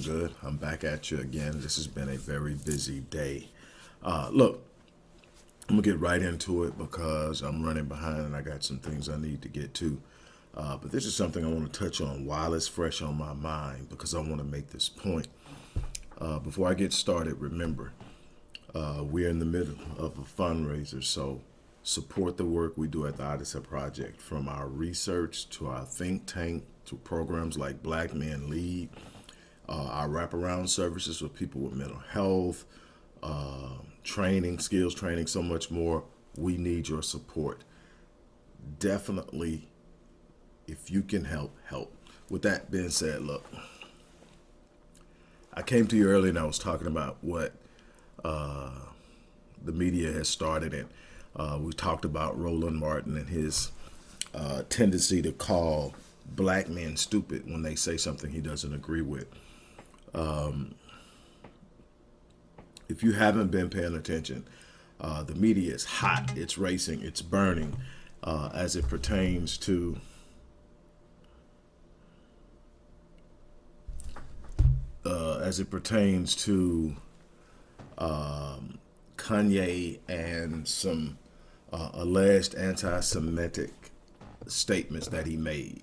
doing good. I'm back at you again. This has been a very busy day. Uh, look, I'm gonna get right into it because I'm running behind and I got some things I need to get to. Uh, but this is something I want to touch on while it's fresh on my mind because I want to make this point. Uh, before I get started, remember, uh, we're in the middle of a fundraiser, so support the work we do at the Odyssey Project, from our research to our think tank to programs like Black Men Lead, uh, our wraparound services for people with mental health, uh, training, skills training, so much more. We need your support. Definitely, if you can help, help. With that being said, look, I came to you earlier and I was talking about what uh, the media has started and uh, we talked about Roland Martin and his uh, tendency to call black men stupid when they say something he doesn't agree with. Um, if you haven't been paying attention, uh, the media is hot, it's racing, it's burning uh, as it pertains to uh, as it pertains to um, Kanye and some uh, alleged anti-Semitic statements that he made.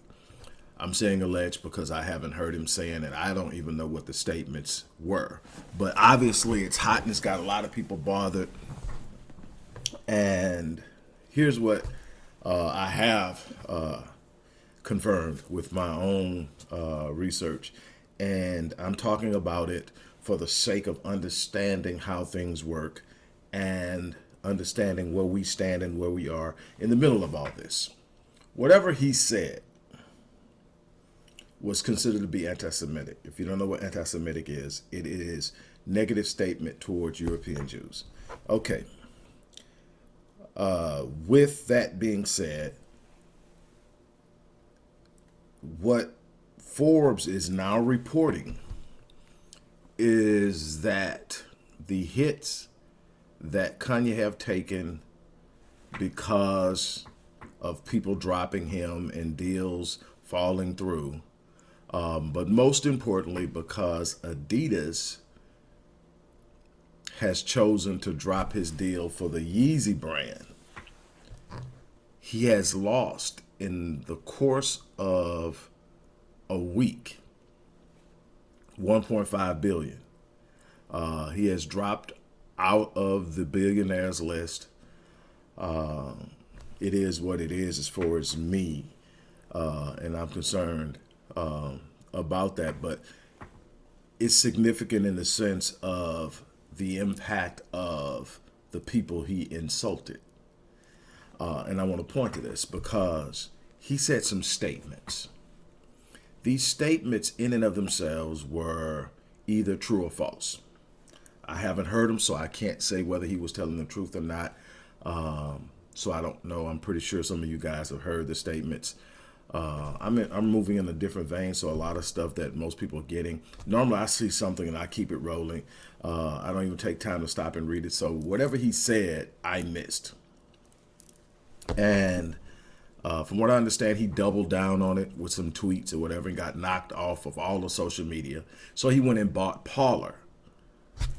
I'm saying alleged because I haven't heard him saying it. I don't even know what the statements were. But obviously it's hot and it's got a lot of people bothered. And here's what uh, I have uh, confirmed with my own uh, research. And I'm talking about it for the sake of understanding how things work and understanding where we stand and where we are in the middle of all this. Whatever he said, was considered to be anti-Semitic. If you don't know what anti-Semitic is, it is negative statement towards European Jews. Okay. Uh, with that being said, what Forbes is now reporting is that the hits that Kanye have taken because of people dropping him and deals falling through um, but most importantly, because Adidas has chosen to drop his deal for the Yeezy brand, he has lost in the course of a week 1.5 billion. Uh, he has dropped out of the billionaires list. Uh, it is what it is as far as me, uh, and I'm concerned um, about that, but it's significant in the sense of the impact of the people he insulted. Uh, and I want to point to this because he said some statements. These statements in and of themselves were either true or false. I haven't heard him, so I can't say whether he was telling the truth or not. Um, so I don't know. I'm pretty sure some of you guys have heard the statements. Uh, I'm in, I'm moving in a different vein, so a lot of stuff that most people are getting. Normally, I see something and I keep it rolling. Uh, I don't even take time to stop and read it. So whatever he said, I missed. And uh, from what I understand, he doubled down on it with some tweets or whatever and got knocked off of all the social media. So he went and bought Parler.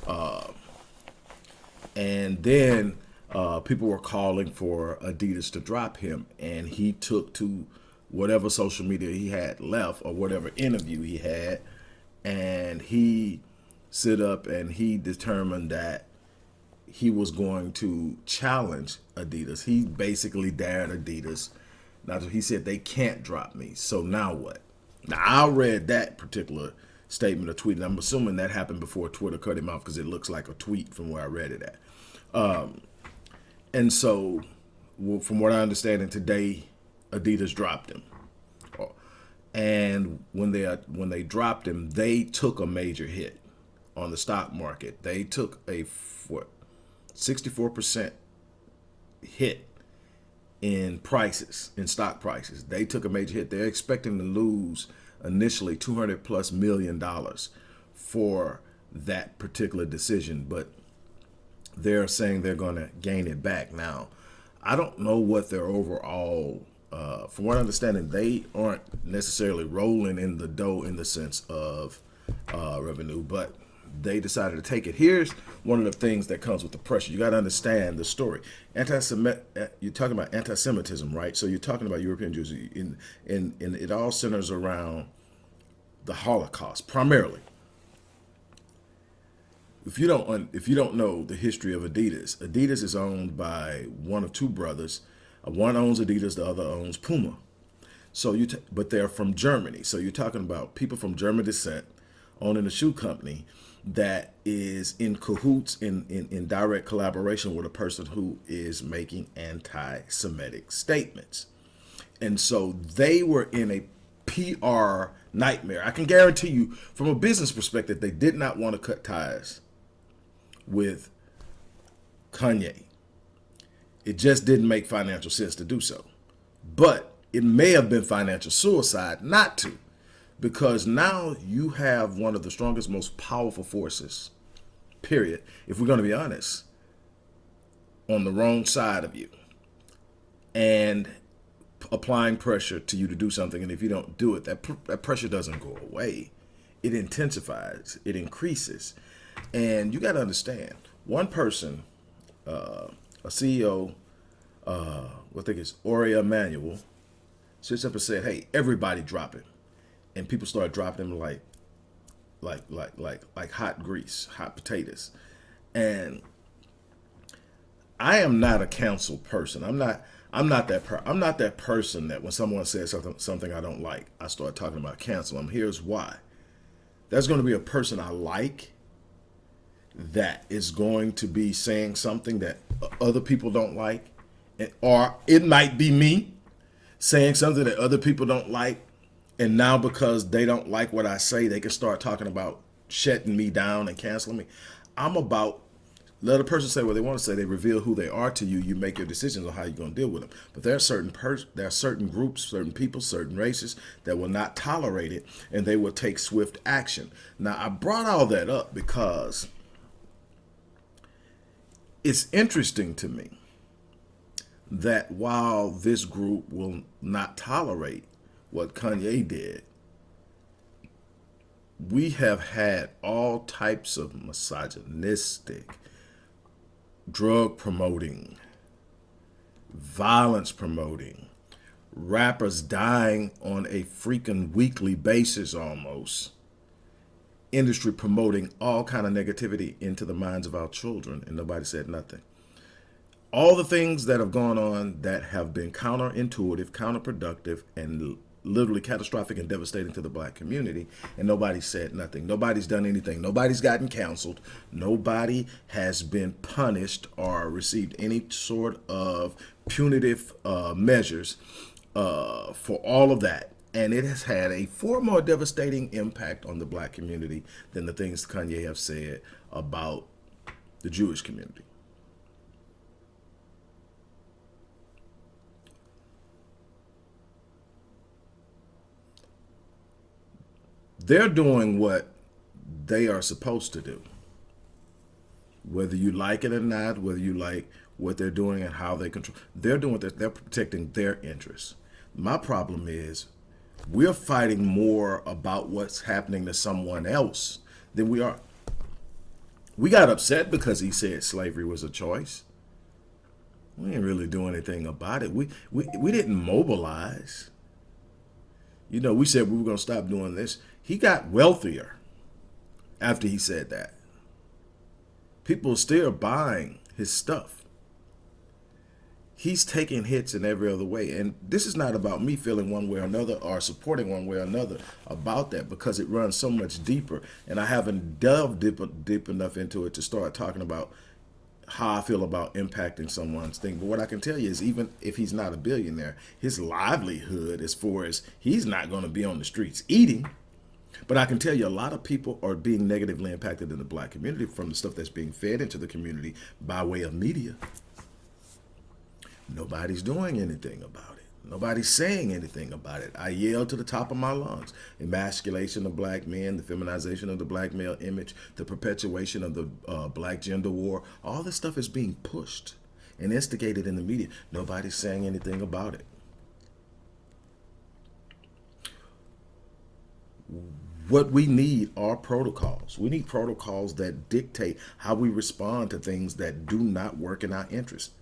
Uh, and then uh, people were calling for Adidas to drop him, and he took to whatever social media he had left or whatever interview he had and he stood up and he determined that he was going to challenge Adidas. He basically dared Adidas. Now he said they can't drop me. So now what? Now I read that particular statement or tweet, and I'm assuming that happened before Twitter cut him off because it looks like a tweet from where I read it at. Um, and so, well, from what I understand, and today Adidas dropped him. And when they when they dropped him, they took a major hit on the stock market. They took a what 64% hit in prices, in stock prices. They took a major hit. They're expecting to lose initially 200 plus million dollars for that particular decision, but they're saying they're going to gain it back. Now, I don't know what their overall, uh, from what I understand, they aren't necessarily rolling in the dough in the sense of uh, revenue, but they decided to take it. Here's one of the things that comes with the pressure. You got to understand the story. Anti-Semitic, uh, you're talking about anti-Semitism, right? So you're talking about European Jews, in, in, in it all centers around the Holocaust primarily. If you don't if you don't know the history of Adidas, Adidas is owned by one of two brothers. Uh, one owns Adidas, the other owns Puma. So you, but they're from Germany. So you're talking about people from German descent owning a shoe company that is in cahoots in, in, in direct collaboration with a person who is making anti-Semitic statements. And so they were in a PR nightmare. I can guarantee you from a business perspective, they did not want to cut ties with Kanye. It just didn't make financial sense to do so. But it may have been financial suicide not to because now you have one of the strongest, most powerful forces, period, if we're going to be honest, on the wrong side of you and applying pressure to you to do something. And if you don't do it, that, pr that pressure doesn't go away. It intensifies, it increases. And you got to understand, one person, uh, a CEO, uh, I think it's Ari Emanuel, sits up and said, hey, everybody drop it and people started dropping them like like like like like hot grease, hot potatoes. And I am not a council person. I'm not I'm not that per I'm not that person that when someone says something something I don't like, I start talking about cancel them. Here's why. There's going to be a person I like that is going to be saying something that other people don't like, or it might be me saying something that other people don't like, and now because they don't like what I say, they can start talking about shutting me down and canceling me. I'm about let a person say what they want to say. They reveal who they are to you. You make your decisions on how you're going to deal with them. But there are certain pers there are certain groups, certain people, certain races that will not tolerate it, and they will take swift action. Now, I brought all that up because it's interesting to me that while this group will not tolerate what Kanye did, we have had all types of misogynistic, drug promoting, violence promoting, rappers dying on a freaking weekly basis almost, industry promoting all kind of negativity into the minds of our children and nobody said nothing. All the things that have gone on that have been counterintuitive, counterproductive, and literally catastrophic and devastating to the black community and nobody said nothing. Nobody's done anything. Nobody's gotten counseled. Nobody has been punished or received any sort of punitive uh, measures uh, for all of that and it has had a far more devastating impact on the black community than the things Kanye have said about the Jewish community they're doing what they are supposed to do. Whether you like it or not, whether you like what they're doing and how they control, they're doing that. They're protecting their interests. My problem is we're fighting more about what's happening to someone else than we are. We got upset because he said slavery was a choice. We didn't really do anything about it. We, we, we didn't mobilize. You know, we said we were going to stop doing this. He got wealthier after he said that. People are still buying his stuff. He's taking hits in every other way. And this is not about me feeling one way or another or supporting one way or another about that because it runs so much deeper. And I haven't delved deep, deep enough into it to start talking about how I feel about impacting someone's thing. But what I can tell you is even if he's not a billionaire, his livelihood as far as he's not going to be on the streets eating. But I can tell you a lot of people are being negatively impacted in the black community from the stuff that's being fed into the community by way of media. Nobody's doing anything about it. Nobody's saying anything about it. I yell to the top of my lungs. Emasculation of black men, the feminization of the black male image, the perpetuation of the uh, black gender war. All this stuff is being pushed and instigated in the media. Nobody's saying anything about it. What we need are protocols. We need protocols that dictate how we respond to things that do not work in our interest.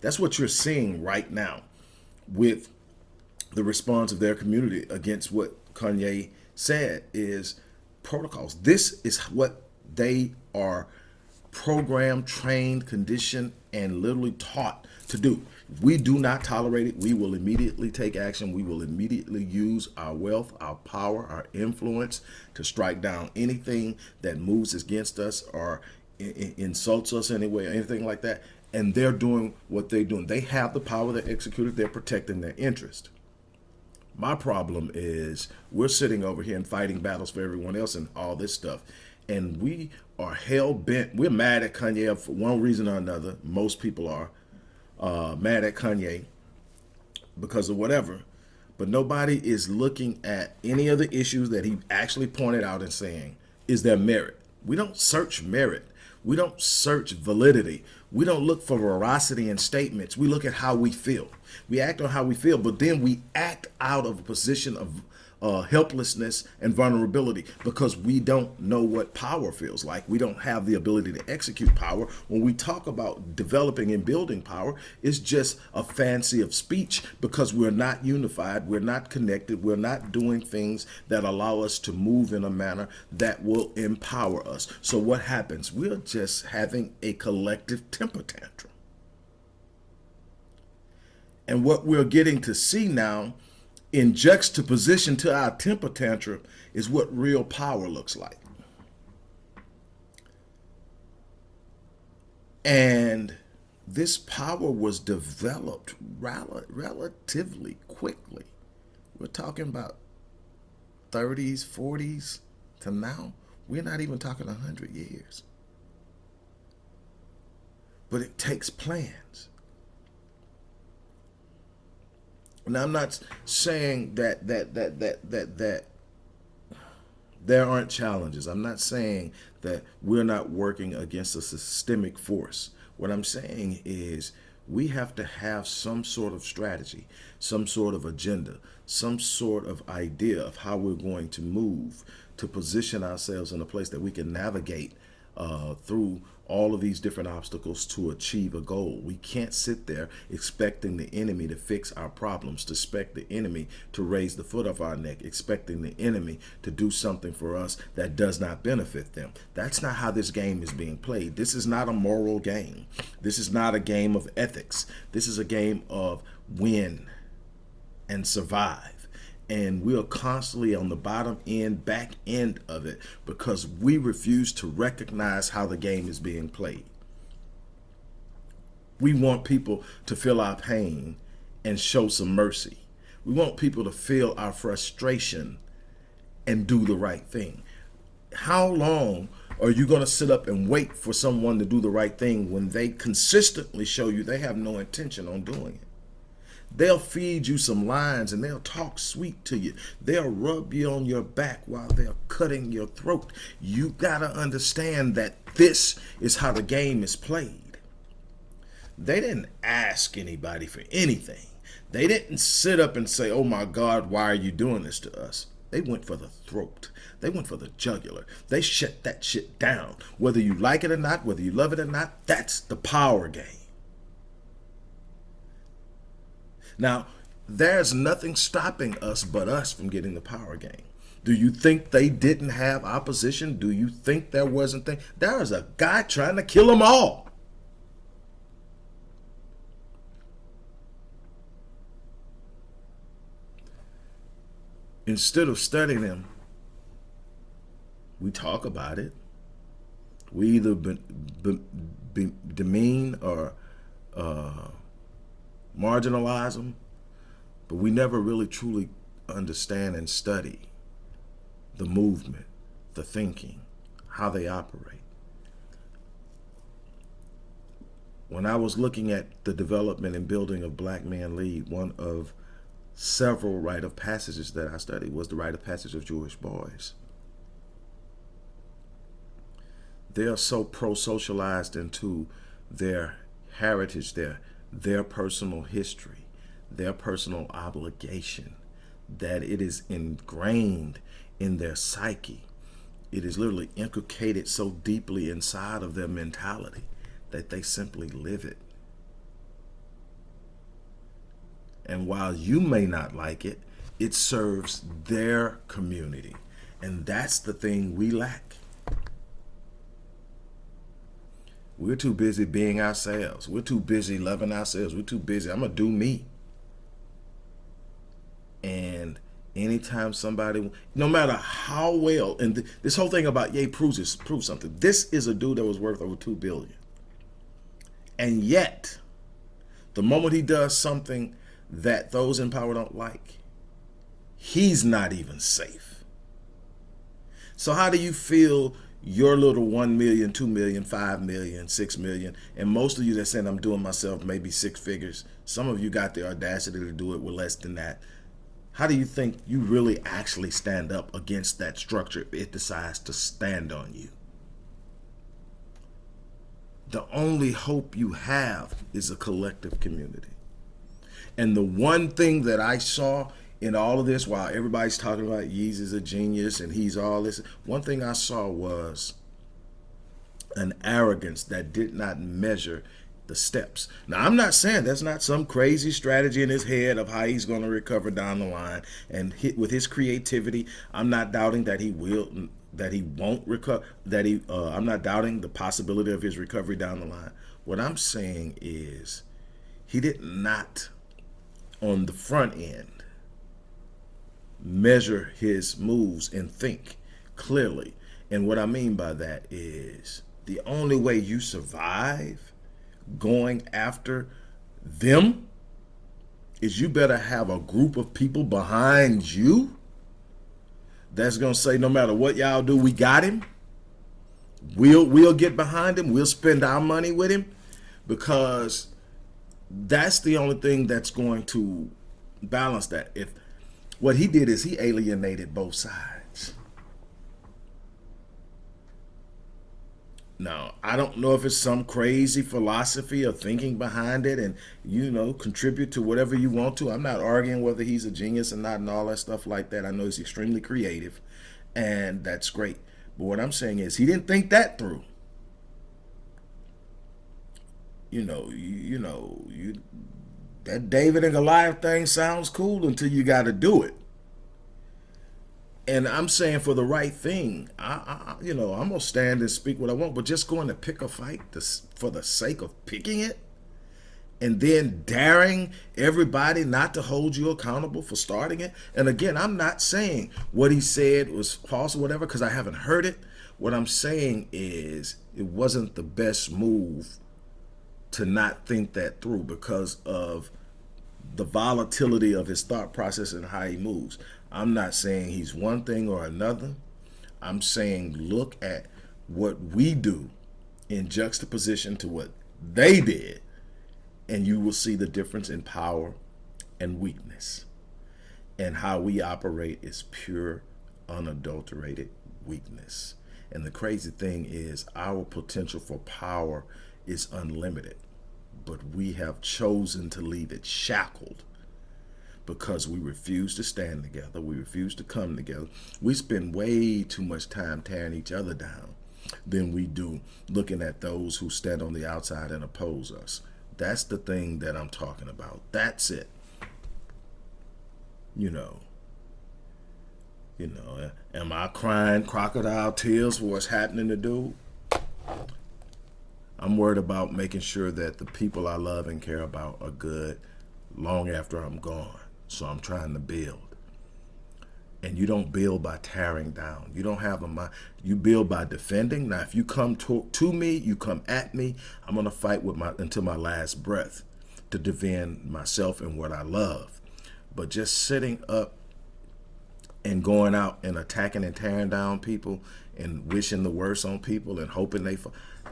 That's what you're seeing right now with the response of their community against what Kanye said is protocols. This is what they are programmed, trained, conditioned, and literally taught to do. We do not tolerate it, we will immediately take action. We will immediately use our wealth, our power, our influence to strike down anything that moves against us or insults us anyway, or anything like that and they're doing what they're doing. They have the power, they're it, they're protecting their interest. My problem is we're sitting over here and fighting battles for everyone else and all this stuff. And we are hell bent. We're mad at Kanye for one reason or another. Most people are uh, mad at Kanye because of whatever. But nobody is looking at any of the issues that he actually pointed out and saying, is there merit? We don't search merit. We don't search validity. We don't look for veracity in statements. We look at how we feel. We act on how we feel, but then we act out of a position of uh, helplessness and vulnerability because we don't know what power feels like. We don't have the ability to execute power. When we talk about developing and building power, it's just a fancy of speech because we're not unified, we're not connected, we're not doing things that allow us to move in a manner that will empower us. So what happens? We're just having a collective temper tantrum. And what we're getting to see now in juxtaposition to our temper tantrum is what real power looks like. And this power was developed rel relatively quickly. We're talking about 30s, 40s to now. We're not even talking 100 years. But it takes plans. And I'm not saying that that that that that that there aren't challenges. I'm not saying that we're not working against a systemic force. What I'm saying is we have to have some sort of strategy, some sort of agenda, some sort of idea of how we're going to move to position ourselves in a place that we can navigate uh, through all of these different obstacles to achieve a goal. We can't sit there expecting the enemy to fix our problems, to expect the enemy to raise the foot of our neck, expecting the enemy to do something for us that does not benefit them. That's not how this game is being played. This is not a moral game. This is not a game of ethics. This is a game of win and survive and we are constantly on the bottom end, back end of it because we refuse to recognize how the game is being played. We want people to feel our pain and show some mercy. We want people to feel our frustration and do the right thing. How long are you going to sit up and wait for someone to do the right thing when they consistently show you they have no intention on doing it? They'll feed you some lines and they'll talk sweet to you. They'll rub you on your back while they're cutting your throat. You got to understand that this is how the game is played. They didn't ask anybody for anything. They didn't sit up and say, oh my God, why are you doing this to us? They went for the throat. They went for the jugular. They shut that shit down. Whether you like it or not, whether you love it or not, that's the power game. Now, there's nothing stopping us but us from getting the power game. Do you think they didn't have opposition? Do you think there wasn't thing? There was a guy trying to kill them all. Instead of studying them, we talk about it. We either be, be, be, demean or uh, marginalize them, but we never really truly understand and study the movement, the thinking, how they operate. when I was looking at the development and building of Black Man Lead, one of several rite of passages that I studied was the rite of passage of Jewish boys. They are so pro-socialized into their heritage, their, their personal history, their personal obligation, that it is ingrained in their psyche. It is literally inculcated so deeply inside of their mentality that they simply live it. And while you may not like it, it serves their community. And that's the thing we lack. We're too busy being ourselves. We're too busy loving ourselves. We're too busy. I'm going to do me. And anytime somebody, no matter how well, and th this whole thing about Ye proves, is, proves something. This is a dude that was worth over 2 billion. And yet, the moment he does something that those in power don't like, he's not even safe. So how do you feel your little 1 million, 2 million, 5 million, 6 million, and most of you that saying I'm doing myself maybe six figures, some of you got the audacity to do it with less than that. How do you think you really actually stand up against that structure if it decides to stand on you? The only hope you have is a collective community. And the one thing that I saw in all of this, while everybody's talking about Yeezy's a genius and he's all this, one thing I saw was an arrogance that did not measure the steps. Now, I'm not saying that's not some crazy strategy in his head of how he's going to recover down the line. And hit with his creativity, I'm not doubting that he will, that he won't recover, that he, uh, I'm not doubting the possibility of his recovery down the line. What I'm saying is he did not on the front end measure his moves and think clearly. And what I mean by that is the only way you survive going after them is you better have a group of people behind you that's going to say no matter what y'all do, we got him. We'll we'll get behind him. We'll spend our money with him because that's the only thing that's going to balance that. If what he did is he alienated both sides. Now, I don't know if it's some crazy philosophy or thinking behind it and, you know, contribute to whatever you want to. I'm not arguing whether he's a genius or not and all that stuff like that. I know he's extremely creative and that's great. But what I'm saying is he didn't think that through you know, you, you know, you that David and Goliath thing sounds cool until you got to do it. And I'm saying for the right thing, I, I, you know, I'm gonna stand and speak what I want, but just going to pick a fight to, for the sake of picking it, and then daring everybody not to hold you accountable for starting it. And again, I'm not saying what he said was false or whatever because I haven't heard it. What I'm saying is it wasn't the best move to not think that through because of the volatility of his thought process and how he moves. I'm not saying he's one thing or another. I'm saying look at what we do in juxtaposition to what they did, and you will see the difference in power and weakness. And how we operate is pure, unadulterated weakness. And the crazy thing is our potential for power is unlimited, but we have chosen to leave it shackled because we refuse to stand together. We refuse to come together. We spend way too much time tearing each other down than we do looking at those who stand on the outside and oppose us. That's the thing that I'm talking about. That's it. You know, you know, am I crying crocodile tears for what's happening to dude? I'm worried about making sure that the people I love and care about are good long after I'm gone. So I'm trying to build. And you don't build by tearing down. You don't have a mind. You build by defending. Now, if you come to, to me, you come at me, I'm going to fight with my until my last breath to defend myself and what I love. But just sitting up and going out and attacking and tearing down people and wishing the worst on people and hoping they.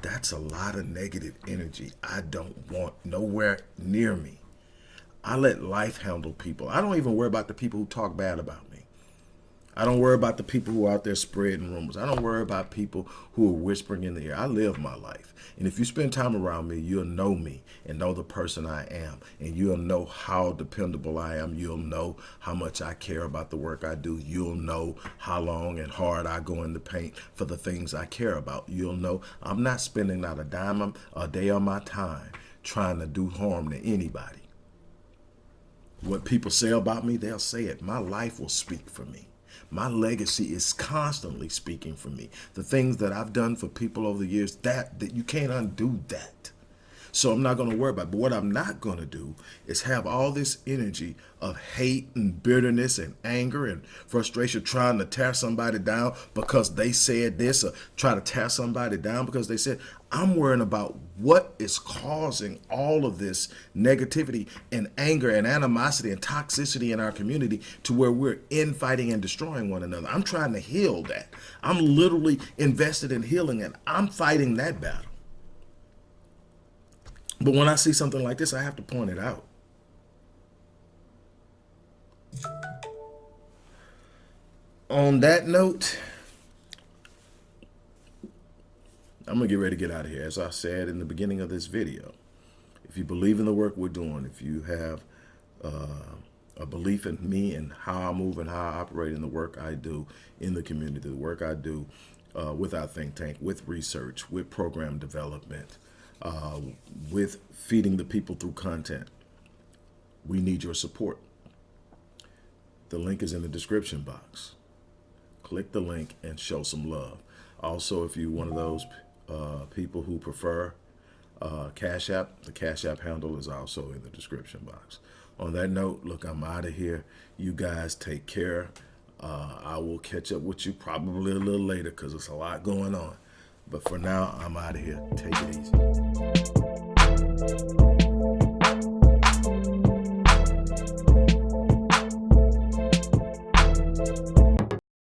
That's a lot of negative energy I don't want nowhere near me. I let life handle people. I don't even worry about the people who talk bad about me. I don't worry about the people who are out there spreading rumors. I don't worry about people who are whispering in the ear. I live my life. And if you spend time around me, you'll know me and know the person I am. And you'll know how dependable I am. You'll know how much I care about the work I do. You'll know how long and hard I go in the paint for the things I care about. You'll know I'm not spending not a dime a day of my time trying to do harm to anybody. What people say about me, they'll say it. My life will speak for me. My legacy is constantly speaking for me. The things that I've done for people over the years, that, that you can't undo that. So I'm not going to worry about it. But what I'm not going to do is have all this energy of hate and bitterness and anger and frustration trying to tear somebody down because they said this or try to tear somebody down because they said, I'm worrying about what is causing all of this negativity and anger and animosity and toxicity in our community to where we're infighting and destroying one another. I'm trying to heal that. I'm literally invested in healing and I'm fighting that battle. But when I see something like this, I have to point it out. On that note, I'm going to get ready to get out of here. As I said in the beginning of this video, if you believe in the work we're doing, if you have uh, a belief in me and how I move and how I operate in the work I do in the community, the work I do uh, with our think tank, with research, with program development, uh, with feeding the people through content. We need your support. The link is in the description box. Click the link and show some love. Also, if you're one of those uh, people who prefer uh, Cash App, the Cash App handle is also in the description box. On that note, look, I'm out of here. You guys take care. Uh, I will catch up with you probably a little later because there's a lot going on. But for now, I'm out of here. Take it easy.